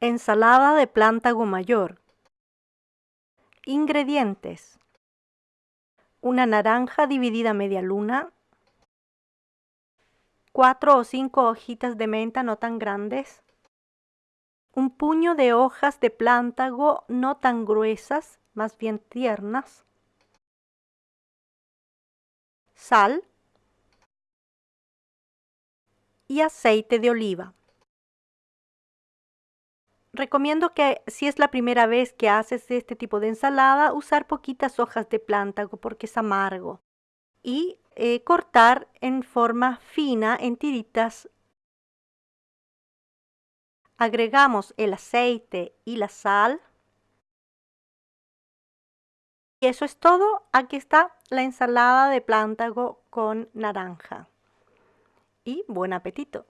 Ensalada de plántago mayor. Ingredientes. Una naranja dividida a media luna. Cuatro o cinco hojitas de menta no tan grandes. Un puño de hojas de plántago no tan gruesas, más bien tiernas. Sal y aceite de oliva. Recomiendo que si es la primera vez que haces este tipo de ensalada, usar poquitas hojas de plántago porque es amargo. Y eh, cortar en forma fina en tiritas. Agregamos el aceite y la sal. Y eso es todo. Aquí está la ensalada de plántago con naranja. Y buen apetito.